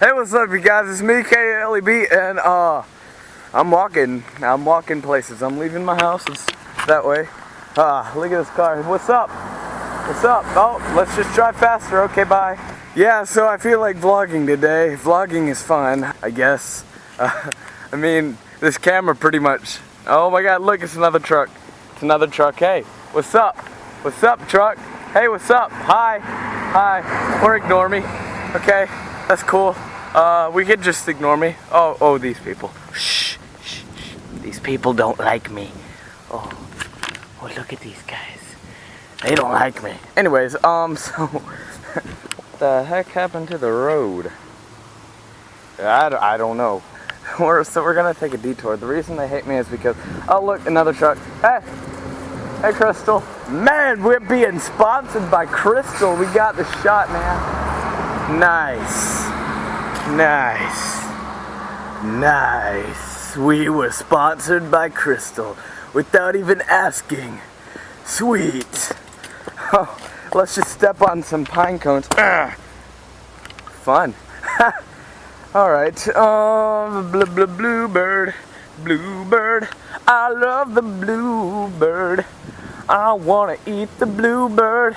Hey, what's up, you guys? It's me, KLEB, and uh, I'm walking. I'm walking places. I'm leaving my house. It's that way. Ah, look at this car. What's up? What's up? Oh, let's just drive faster. Okay, bye. Yeah, so I feel like vlogging today. Vlogging is fun, I guess. Uh, I mean, this camera pretty much. Oh my God! Look, it's another truck. It's another truck. Hey, what's up? What's up, truck? Hey, what's up? Hi. Hi. Or ignore me. Okay, that's cool. Uh, we could just ignore me. Oh, oh, these people. Shh, shh, shh. These people don't like me. Oh, oh, look at these guys. They don't like me. Anyways, um, so what the heck happened to the road? I, I don't know. We're, so we're gonna take a detour. The reason they hate me is because, oh look, another truck. Hey, hey Crystal. Man, we're being sponsored by Crystal. We got the shot, man. Nice. Nice. Nice. We were sponsored by Crystal without even asking. Sweet. Oh, let's just step on some pine cones. Ugh. Fun. Alright. Oh, um, bl bl bluebird. Bluebird. I love the bluebird. I want to eat the bluebird.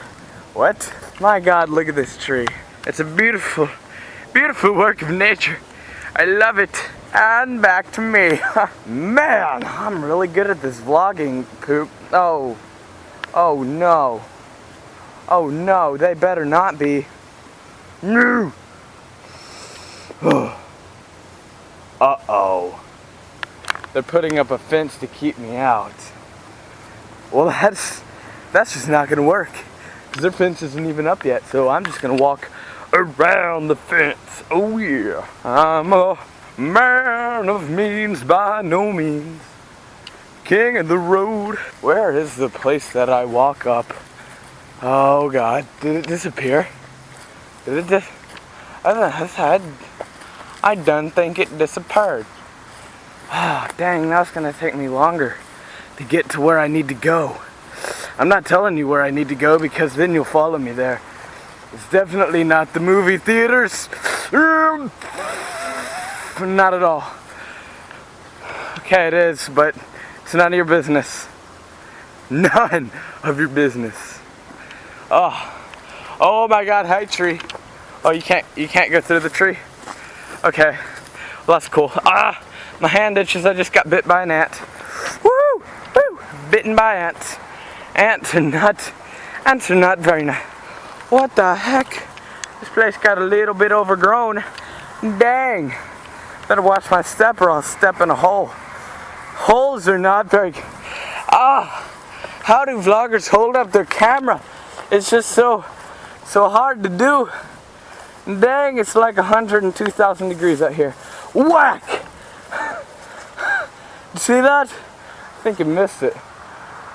What? My God, look at this tree. It's a beautiful Beautiful work of nature. I love it. And back to me. Man, I'm really good at this vlogging poop. Oh. Oh no. Oh no, they better not be. No. Uh-oh. They're putting up a fence to keep me out. Well, that's that's just not gonna work. Because their fence isn't even up yet, so I'm just gonna walk around the fence. Oh yeah, I'm a man of means by no means. King of the road. Where is the place that I walk up? Oh God, did it disappear? Did it dis I, don't know, I done think it disappeared. Ah, oh, dang, it's gonna take me longer to get to where I need to go. I'm not telling you where I need to go because then you'll follow me there. It's definitely not the movie theaters. Not at all. Okay, it is, but it's none of your business. None of your business. Oh, oh my God, hi tree. Oh, you can't, you can't go through the tree. Okay, well that's cool. Ah, my hand itches. I just got bit by an ant. Woo, woo, bitten by ants. Ants are not, ants are not very nice. What the heck? This place got a little bit overgrown. Dang. Better watch my step or I'll step in a hole. Holes are not very... Ah! How do vloggers hold up their camera? It's just so, so hard to do. Dang, it's like 102,000 degrees out here. Whack! See that? I think you missed it.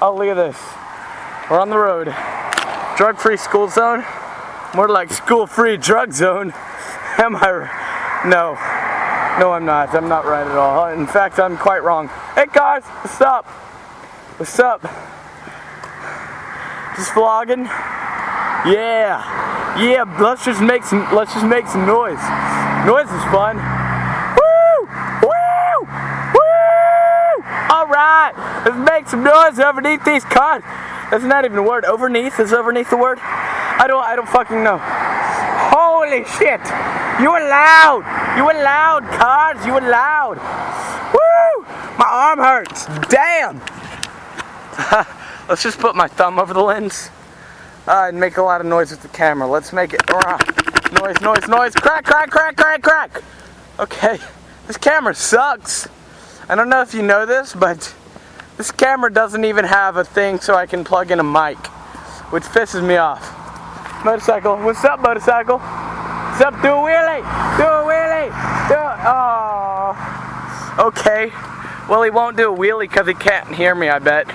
Oh, look at this. We're on the road. Drug-free school zone? More like school-free drug zone. Am I? No. No, I'm not. I'm not right at all. In fact, I'm quite wrong. Hey guys, what's up? What's up? Just vlogging? Yeah. Yeah, let's just make some let's just make some noise. Noise is fun. Woo! Woo! Woo! Alright, let's make some noise underneath these cars. That's not even a word. Overneath is overneath the word. I don't. I don't fucking know. Holy shit! You were loud. You were loud, cars. You were loud. Woo! My arm hurts. Damn. Let's just put my thumb over the lens uh, and make a lot of noise with the camera. Let's make it. Noise, noise, noise. Crack, crack, crack, crack, crack. Okay. This camera sucks. I don't know if you know this, but this camera doesn't even have a thing so I can plug in a mic, which pisses me off. Motorcycle, what's up motorcycle? What's up, do a wheelie, do a wheelie, do a, oh. Okay, well he won't do a wheelie because he can't hear me, I bet.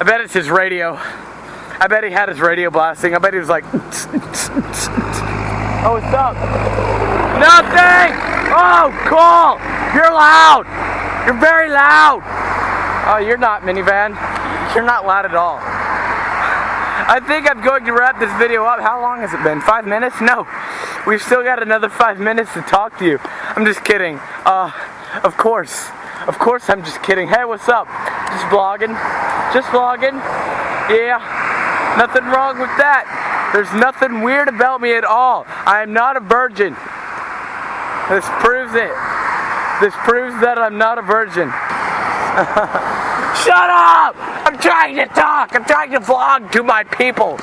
I bet it's his radio. I bet he had his radio blasting. I bet he was like, oh, what's up? Nothing! Oh, cool! You're loud! You're very loud! Oh, you're not, minivan. You're not loud at all. I think I'm going to wrap this video up. How long has it been? Five minutes? No. we've still got another five minutes to talk to you. I'm just kidding. Uh, of course. Of course I'm just kidding. Hey, what's up? Just vlogging. Just vlogging. Yeah. Nothing wrong with that. There's nothing weird about me at all. I am not a virgin. This proves it. This proves that I'm not a virgin. Shut up! I'm trying to talk. I'm trying to vlog to my people.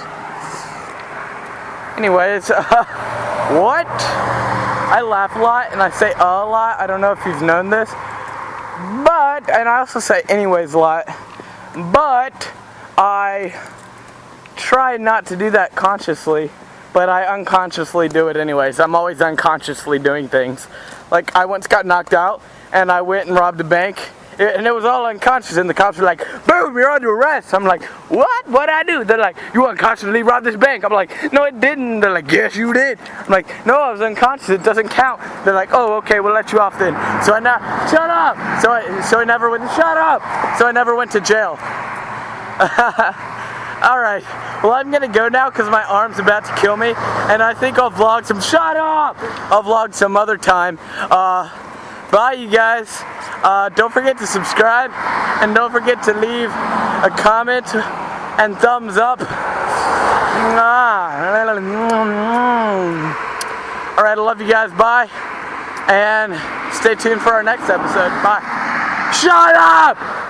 Anyways, uh, what? I laugh a lot and I say a lot. I don't know if you've known this. But, and I also say anyways a lot. But, I try not to do that consciously. But I unconsciously do it anyways. I'm always unconsciously doing things. Like, I once got knocked out and I went and robbed a bank and it was all unconscious and the cops were like boom you're under arrest. I'm like what? What I do? They're like you unconsciously robbed this bank. I'm like no it didn't. They're like yes you did. I'm like no I was unconscious. It doesn't count. They're like oh okay we'll let you off then. So I now shut up. So I so I never went shut up. So I never went to jail. All right. Well I'm gonna go now because my arm's about to kill me and I think I'll vlog some shut up! I'll vlog some other time. Uh bye you guys uh, don't forget to subscribe and don't forget to leave a comment and thumbs up. Alright, I love you guys. Bye. And stay tuned for our next episode. Bye. Shut up!